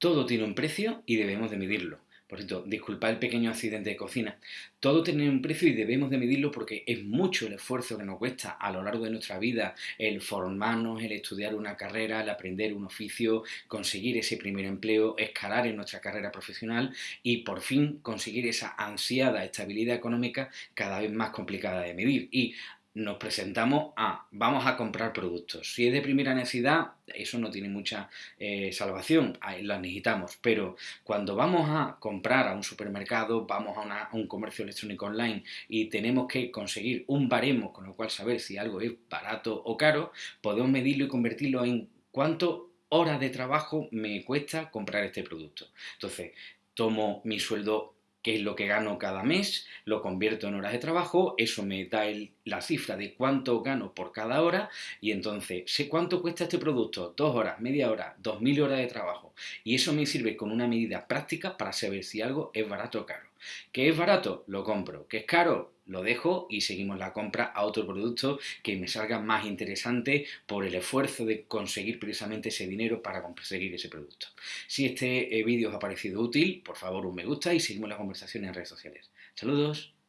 Todo tiene un precio y debemos de medirlo. Por cierto, disculpad el pequeño accidente de cocina. Todo tiene un precio y debemos de medirlo porque es mucho el esfuerzo que nos cuesta a lo largo de nuestra vida el formarnos, el estudiar una carrera, el aprender un oficio, conseguir ese primer empleo, escalar en nuestra carrera profesional y por fin conseguir esa ansiada estabilidad económica cada vez más complicada de medir. Nos presentamos a vamos a comprar productos. Si es de primera necesidad, eso no tiene mucha eh, salvación, las necesitamos. Pero cuando vamos a comprar a un supermercado, vamos a, a, un comercio electrónico online y tenemos que conseguir un baremo con el cual saber si algo es barato o caro, podemos medirlo y convertirlo en cuánto horas de trabajo me cuesta comprar este producto. Entonces, tomo mi sueldo qué es lo que gano cada mes, lo convierto en horas de trabajo, eso me da la cifra de cuánto gano por cada hora y entonces sé cuánto cuesta este producto, dos horas, media hora, dos mil horas de trabajo y eso me sirve con una medida práctica para saber si algo es barato o caro. ¿Qué es barato? Lo compro. ¿Qué es caro? Lo dejo y seguimos la compra a otro producto que me salga más interesante por el esfuerzo de conseguir precisamente ese dinero para conseguir ese producto. Si este eh, vídeo os ha parecido útil, por favor un me gusta y seguimos la conversación en redes sociales. Saludos.